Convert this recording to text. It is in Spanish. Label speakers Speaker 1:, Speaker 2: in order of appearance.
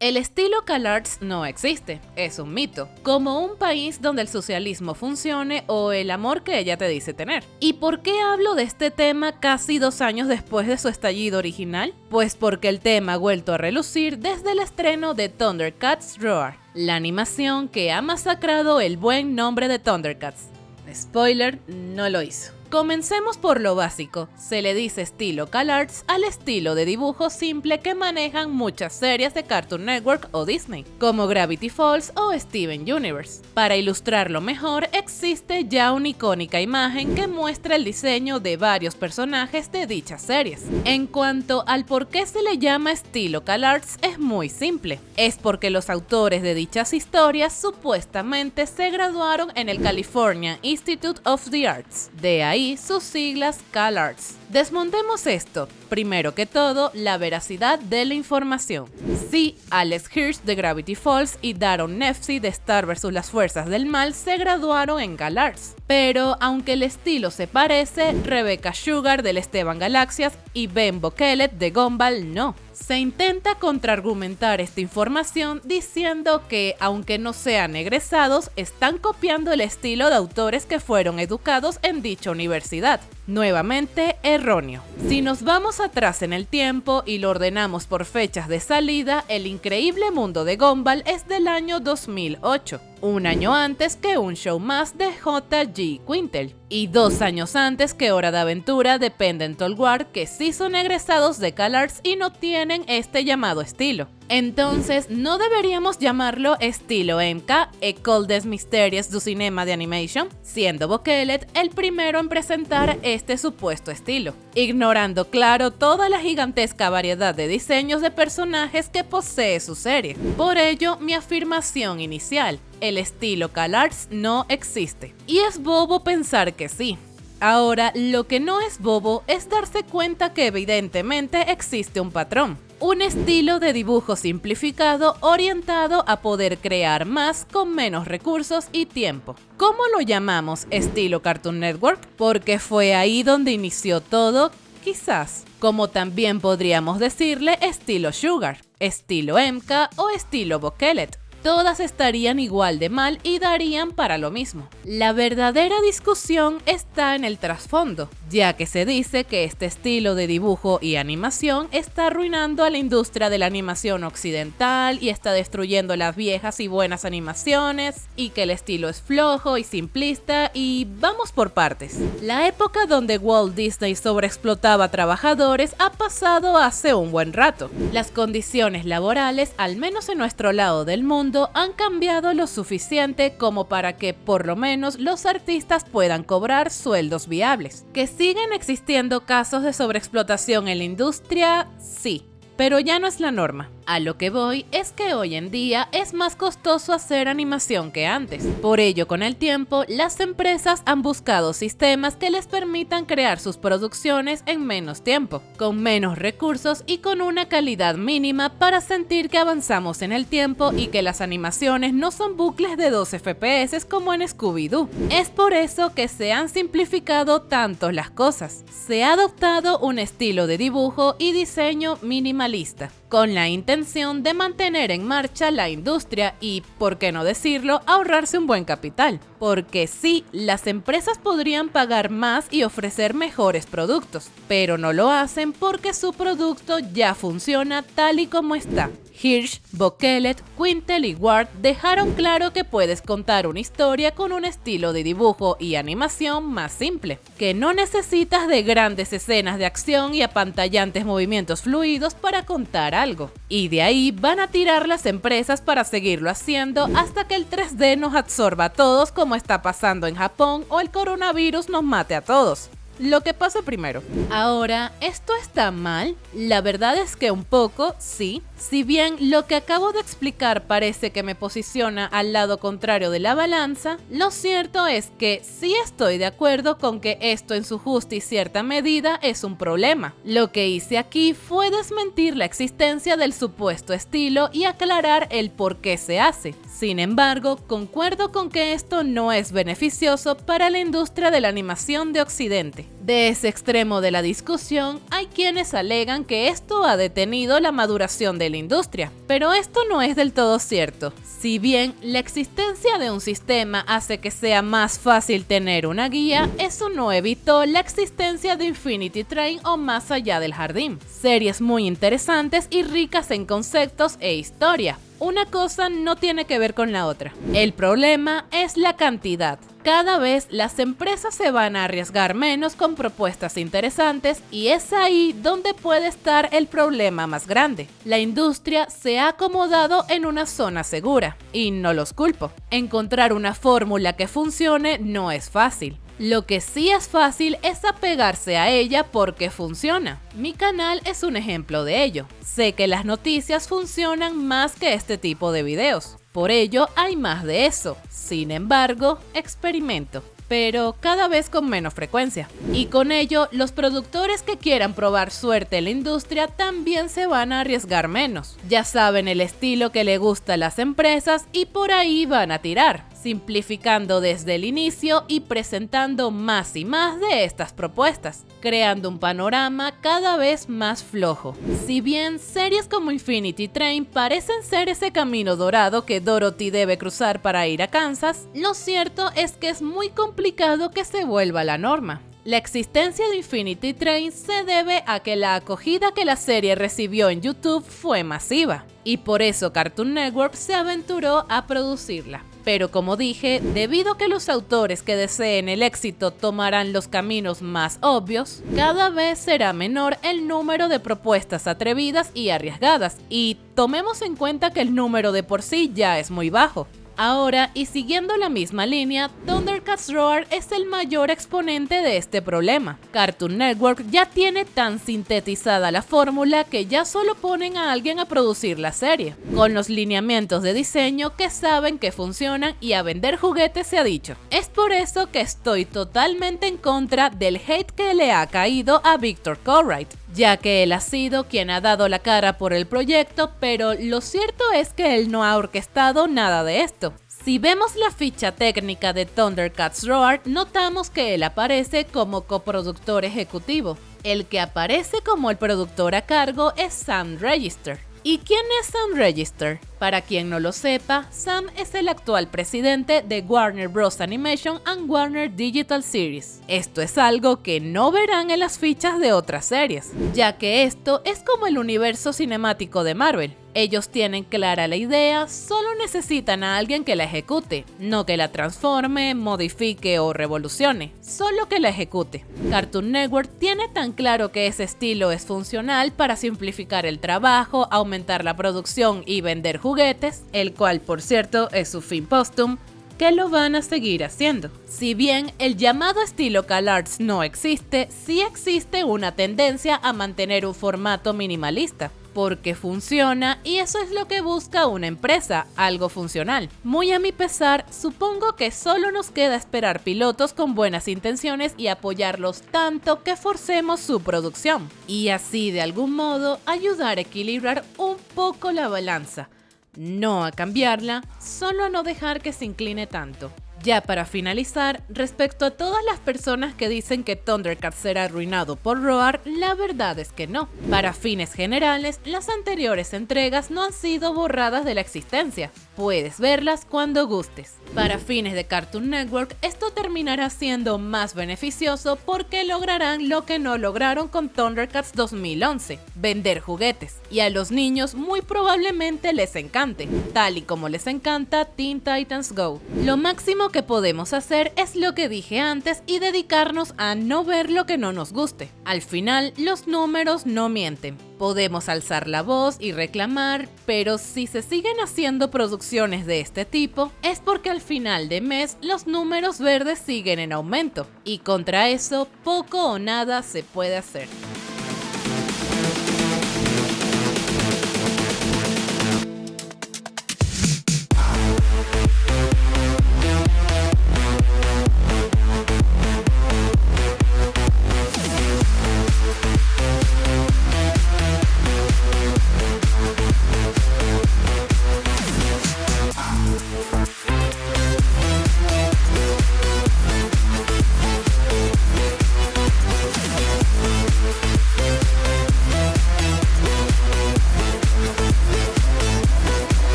Speaker 1: El estilo CalArts no existe, es un mito, como un país donde el socialismo funcione o el amor que ella te dice tener. ¿Y por qué hablo de este tema casi dos años después de su estallido original? Pues porque el tema ha vuelto a relucir desde el estreno de Thundercats Roar, la animación que ha masacrado el buen nombre de Thundercats. Spoiler, no lo hizo. Comencemos por lo básico. Se le dice estilo CalArts al estilo de dibujo simple que manejan muchas series de Cartoon Network o Disney, como Gravity Falls o Steven Universe. Para ilustrarlo mejor, existe ya una icónica imagen que muestra el diseño de varios personajes de dichas series. En cuanto al por qué se le llama estilo CalArts, es muy simple. Es porque los autores de dichas historias supuestamente se graduaron en el California Institute of the Arts. De ahí sus siglas CalArts. Desmontemos esto. Primero que todo, la veracidad de la información. Sí, Alex Hirsch de Gravity Falls y Daron Nefsi de Star vs. las Fuerzas del Mal se graduaron en CalArts. Pero aunque el estilo se parece, Rebecca Sugar del Esteban Galaxias y Ben Bokelet de Gumball no. Se intenta contraargumentar esta información diciendo que, aunque no sean egresados, están copiando el estilo de autores que fueron educados en dicha universidad. Nuevamente erróneo. Si nos vamos atrás en el tiempo y lo ordenamos por fechas de salida, el increíble mundo de Gumball es del año 2008 un año antes que un show más de J.G. Quintel, y dos años antes que Hora de Aventura de Pendental War, que sí son egresados de CalArts y no tienen este llamado estilo. Entonces, ¿no deberíamos llamarlo estilo MK, École des Mystères du Cinema de Animation? Siendo Bokelet el primero en presentar este supuesto estilo, ignorando claro toda la gigantesca variedad de diseños de personajes que posee su serie. Por ello, mi afirmación inicial, el estilo CalArts no existe. Y es bobo pensar que sí, Ahora, lo que no es bobo es darse cuenta que evidentemente existe un patrón un estilo de dibujo simplificado orientado a poder crear más con menos recursos y tiempo. ¿Cómo lo llamamos estilo Cartoon Network? Porque fue ahí donde inició todo, quizás. Como también podríamos decirle estilo Sugar, estilo MK o estilo Bokelet todas estarían igual de mal y darían para lo mismo. La verdadera discusión está en el trasfondo, ya que se dice que este estilo de dibujo y animación está arruinando a la industria de la animación occidental y está destruyendo las viejas y buenas animaciones, y que el estilo es flojo y simplista y vamos por partes. La época donde Walt Disney sobreexplotaba trabajadores ha pasado hace un buen rato. Las condiciones laborales, al menos en nuestro lado del mundo, han cambiado lo suficiente como para que por lo menos los artistas puedan cobrar sueldos viables. ¿Que siguen existiendo casos de sobreexplotación en la industria? Sí, pero ya no es la norma. A lo que voy es que hoy en día es más costoso hacer animación que antes. Por ello, con el tiempo, las empresas han buscado sistemas que les permitan crear sus producciones en menos tiempo, con menos recursos y con una calidad mínima para sentir que avanzamos en el tiempo y que las animaciones no son bucles de 12 FPS como en Scooby-Doo. Es por eso que se han simplificado tanto las cosas. Se ha adoptado un estilo de dibujo y diseño minimalista con la intención de mantener en marcha la industria y, por qué no decirlo, ahorrarse un buen capital. Porque sí, las empresas podrían pagar más y ofrecer mejores productos, pero no lo hacen porque su producto ya funciona tal y como está. Hirsch, Bokelet, Quintel y Ward dejaron claro que puedes contar una historia con un estilo de dibujo y animación más simple, que no necesitas de grandes escenas de acción y apantallantes movimientos fluidos para contar algo. Y de ahí van a tirar las empresas para seguirlo haciendo hasta que el 3D nos absorba a todos como está pasando en Japón o el coronavirus nos mate a todos lo que pasa primero. Ahora, ¿esto está mal? La verdad es que un poco, sí. Si bien lo que acabo de explicar parece que me posiciona al lado contrario de la balanza, lo cierto es que sí estoy de acuerdo con que esto en su justa y cierta medida es un problema. Lo que hice aquí fue desmentir la existencia del supuesto estilo y aclarar el por qué se hace. Sin embargo, concuerdo con que esto no es beneficioso para la industria de la animación de Occidente. De ese extremo de la discusión, hay quienes alegan que esto ha detenido la maduración de la industria, pero esto no es del todo cierto. Si bien la existencia de un sistema hace que sea más fácil tener una guía, eso no evitó la existencia de Infinity Train o Más allá del jardín. Series muy interesantes y ricas en conceptos e historia. Una cosa no tiene que ver con la otra. El problema es la cantidad. Cada vez las empresas se van a arriesgar menos con propuestas interesantes y es ahí donde puede estar el problema más grande. La industria se ha acomodado en una zona segura y no los culpo. Encontrar una fórmula que funcione no es fácil. Lo que sí es fácil es apegarse a ella porque funciona. Mi canal es un ejemplo de ello. Sé que las noticias funcionan más que este tipo de videos. Por ello hay más de eso. Sin embargo, experimento pero cada vez con menos frecuencia. Y con ello, los productores que quieran probar suerte en la industria también se van a arriesgar menos. Ya saben el estilo que le gusta a las empresas y por ahí van a tirar simplificando desde el inicio y presentando más y más de estas propuestas, creando un panorama cada vez más flojo. Si bien series como Infinity Train parecen ser ese camino dorado que Dorothy debe cruzar para ir a Kansas, lo cierto es que es muy complicado que se vuelva la norma. La existencia de Infinity Train se debe a que la acogida que la serie recibió en YouTube fue masiva, y por eso Cartoon Network se aventuró a producirla. Pero como dije, debido a que los autores que deseen el éxito tomarán los caminos más obvios, cada vez será menor el número de propuestas atrevidas y arriesgadas, y tomemos en cuenta que el número de por sí ya es muy bajo. Ahora, y siguiendo la misma línea, Thundercats Roar es el mayor exponente de este problema. Cartoon Network ya tiene tan sintetizada la fórmula que ya solo ponen a alguien a producir la serie, con los lineamientos de diseño que saben que funcionan y a vender juguetes se ha dicho. Es por eso que estoy totalmente en contra del hate que le ha caído a Victor Colwright, ya que él ha sido quien ha dado la cara por el proyecto, pero lo cierto es que él no ha orquestado nada de esto. Si vemos la ficha técnica de Thundercats Roar, notamos que él aparece como coproductor ejecutivo. El que aparece como el productor a cargo es Sam Register. ¿Y quién es Sam Register? Para quien no lo sepa, Sam es el actual presidente de Warner Bros. Animation and Warner Digital Series. Esto es algo que no verán en las fichas de otras series, ya que esto es como el universo cinemático de Marvel. Ellos tienen clara la idea, solo necesitan a alguien que la ejecute, no que la transforme, modifique o revolucione, solo que la ejecute. Cartoon Network tiene tan claro que ese estilo es funcional para simplificar el trabajo, aumentar la producción y vender juguetes, el cual por cierto es su fin póstum, que lo van a seguir haciendo. Si bien el llamado estilo CalArts no existe, sí existe una tendencia a mantener un formato minimalista porque funciona y eso es lo que busca una empresa, algo funcional. Muy a mi pesar, supongo que solo nos queda esperar pilotos con buenas intenciones y apoyarlos tanto que forcemos su producción. Y así de algún modo ayudar a equilibrar un poco la balanza. No a cambiarla, solo a no dejar que se incline tanto. Ya para finalizar, respecto a todas las personas que dicen que Thundercats será arruinado por Roar, la verdad es que no. Para fines generales, las anteriores entregas no han sido borradas de la existencia. Puedes verlas cuando gustes. Para fines de Cartoon Network, esto terminará siendo más beneficioso porque lograrán lo que no lograron con Thundercats 2011, vender juguetes. Y a los niños muy probablemente les encante, tal y como les encanta Teen Titans Go. Lo máximo que podemos hacer es lo que dije antes y dedicarnos a no ver lo que no nos guste. Al final, los números no mienten. Podemos alzar la voz y reclamar, pero si se siguen haciendo producciones de este tipo, es porque al final de mes los números verdes siguen en aumento, y contra eso poco o nada se puede hacer.